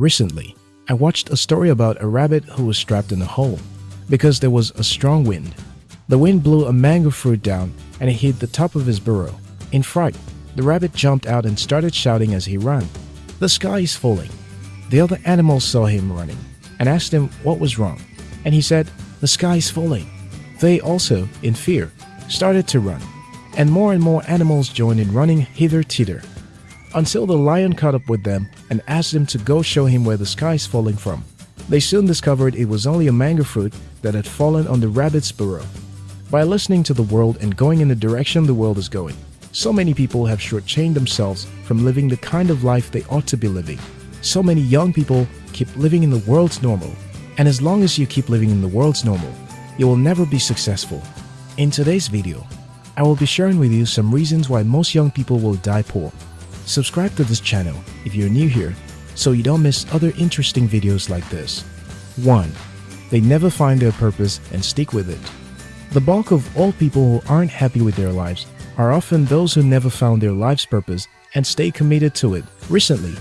Recently, I watched a story about a rabbit who was trapped in a hole because there was a strong wind. The wind blew a mango fruit down and it hit the top of his burrow. In fright, the rabbit jumped out and started shouting as he ran. The sky is falling. The other animals saw him running and asked him what was wrong. And he said, the sky is falling. They also, in fear, started to run. And more and more animals joined in running hither-thither until the lion caught up with them and asked them to go show him where the sky is falling from. They soon discovered it was only a mango fruit that had fallen on the rabbit's burrow. By listening to the world and going in the direction the world is going, so many people have shortchanged themselves from living the kind of life they ought to be living. So many young people keep living in the world's normal. And as long as you keep living in the world's normal, you will never be successful. In today's video, I will be sharing with you some reasons why most young people will die poor. Subscribe to this channel if you're new here so you don't miss other interesting videos like this. 1. They never find their purpose and stick with it. The bulk of all people who aren't happy with their lives are often those who never found their life's purpose and stay committed to it. Recently,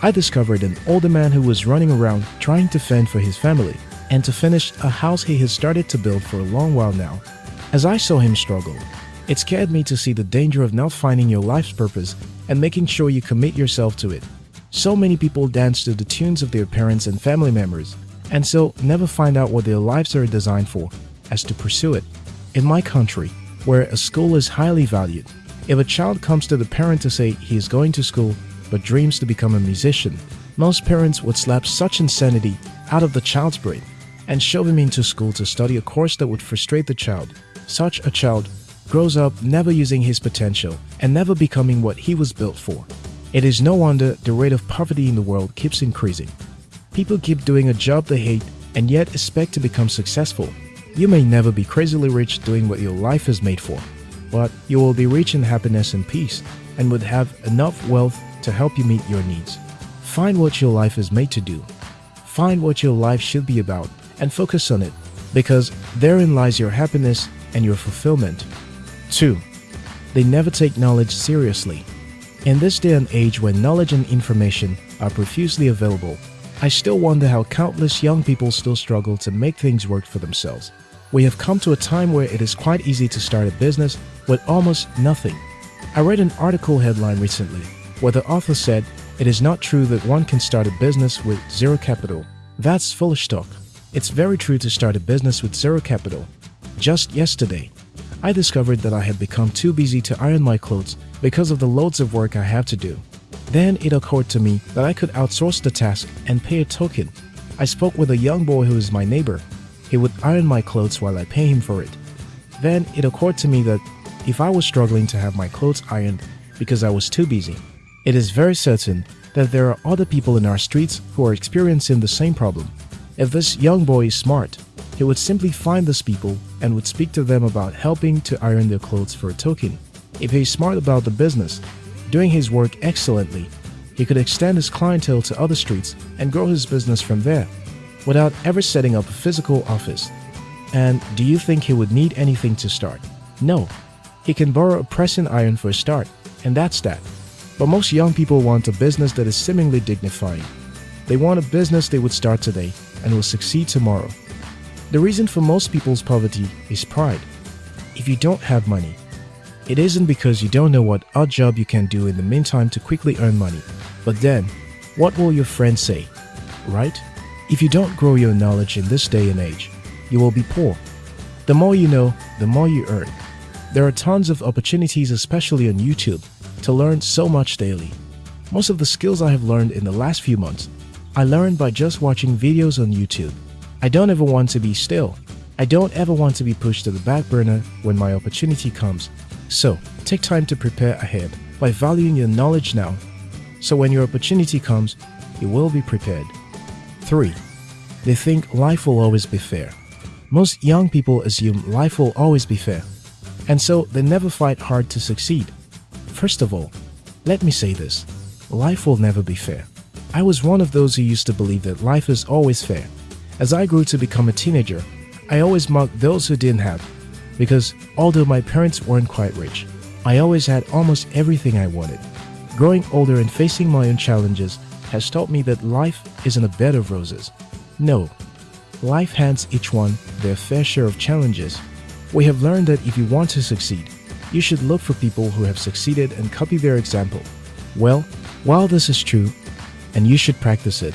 I discovered an older man who was running around trying to fend for his family and to finish a house he has started to build for a long while now. As I saw him struggle, it scared me to see the danger of not finding your life's purpose and making sure you commit yourself to it. So many people dance to the tunes of their parents and family members, and so never find out what their lives are designed for as to pursue it. In my country, where a school is highly valued, if a child comes to the parent to say he is going to school but dreams to become a musician, most parents would slap such insanity out of the child's brain and shove him into school to study a course that would frustrate the child. Such a child grows up never using his potential and never becoming what he was built for. It is no wonder the rate of poverty in the world keeps increasing. People keep doing a job they hate and yet expect to become successful. You may never be crazily rich doing what your life is made for, but you will be rich in happiness and peace and would have enough wealth to help you meet your needs. Find what your life is made to do. Find what your life should be about and focus on it because therein lies your happiness and your fulfillment. 2. They never take knowledge seriously. In this day and age when knowledge and information are profusely available, I still wonder how countless young people still struggle to make things work for themselves. We have come to a time where it is quite easy to start a business with almost nothing. I read an article headline recently where the author said it is not true that one can start a business with zero capital. That's foolish talk. It's very true to start a business with zero capital. Just yesterday, I discovered that I had become too busy to iron my clothes because of the loads of work I have to do. Then it occurred to me that I could outsource the task and pay a token. I spoke with a young boy who is my neighbor. He would iron my clothes while I pay him for it. Then it occurred to me that if I was struggling to have my clothes ironed because I was too busy, it is very certain that there are other people in our streets who are experiencing the same problem. If this young boy is smart, he would simply find those people and would speak to them about helping to iron their clothes for a token. If he's smart about the business, doing his work excellently, he could extend his clientele to other streets and grow his business from there without ever setting up a physical office. And do you think he would need anything to start? No. He can borrow a pressing iron for a start, and that's that. But most young people want a business that is seemingly dignified. They want a business they would start today and will succeed tomorrow. The reason for most people's poverty is pride. If you don't have money, it isn't because you don't know what odd job you can do in the meantime to quickly earn money. But then, what will your friends say? Right? If you don't grow your knowledge in this day and age, you will be poor. The more you know, the more you earn. There are tons of opportunities, especially on YouTube, to learn so much daily. Most of the skills I have learned in the last few months, I learned by just watching videos on YouTube. I don't ever want to be still. I don't ever want to be pushed to the back burner when my opportunity comes. So, take time to prepare ahead by valuing your knowledge now. So when your opportunity comes, you will be prepared. 3. They think life will always be fair. Most young people assume life will always be fair. And so they never fight hard to succeed. First of all, let me say this. Life will never be fair. I was one of those who used to believe that life is always fair. As I grew to become a teenager, I always mocked those who didn't have, because although my parents weren't quite rich, I always had almost everything I wanted. Growing older and facing my own challenges has taught me that life isn't a bed of roses. No, life hands each one their fair share of challenges. We have learned that if you want to succeed, you should look for people who have succeeded and copy their example. Well, while this is true, and you should practice it,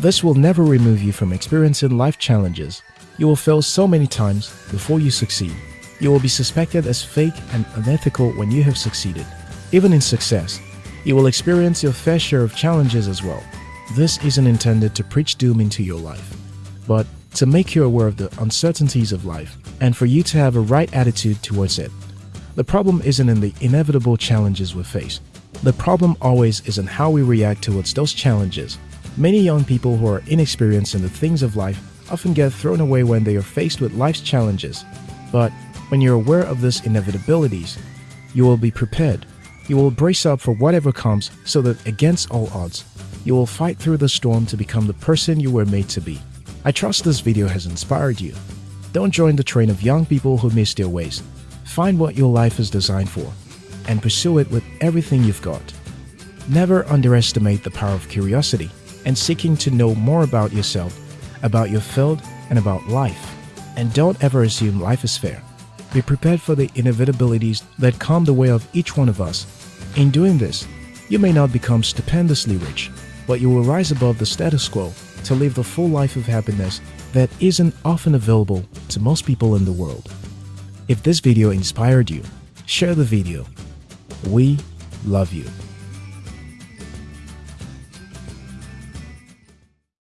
this will never remove you from experiencing life challenges. You will fail so many times before you succeed. You will be suspected as fake and unethical when you have succeeded. Even in success, you will experience your fair share of challenges as well. This isn't intended to preach doom into your life, but to make you aware of the uncertainties of life and for you to have a right attitude towards it. The problem isn't in the inevitable challenges we face. The problem always is in how we react towards those challenges. Many young people who are inexperienced in the things of life often get thrown away when they are faced with life's challenges. But when you're aware of these inevitabilities, you will be prepared. You will brace up for whatever comes so that against all odds, you will fight through the storm to become the person you were made to be. I trust this video has inspired you. Don't join the train of young people who miss their ways. Find what your life is designed for and pursue it with everything you've got. Never underestimate the power of curiosity and seeking to know more about yourself, about your field, and about life. And don't ever assume life is fair. Be prepared for the inevitabilities that come the way of each one of us. In doing this, you may not become stupendously rich, but you will rise above the status quo to live the full life of happiness that isn't often available to most people in the world. If this video inspired you, share the video. We love you.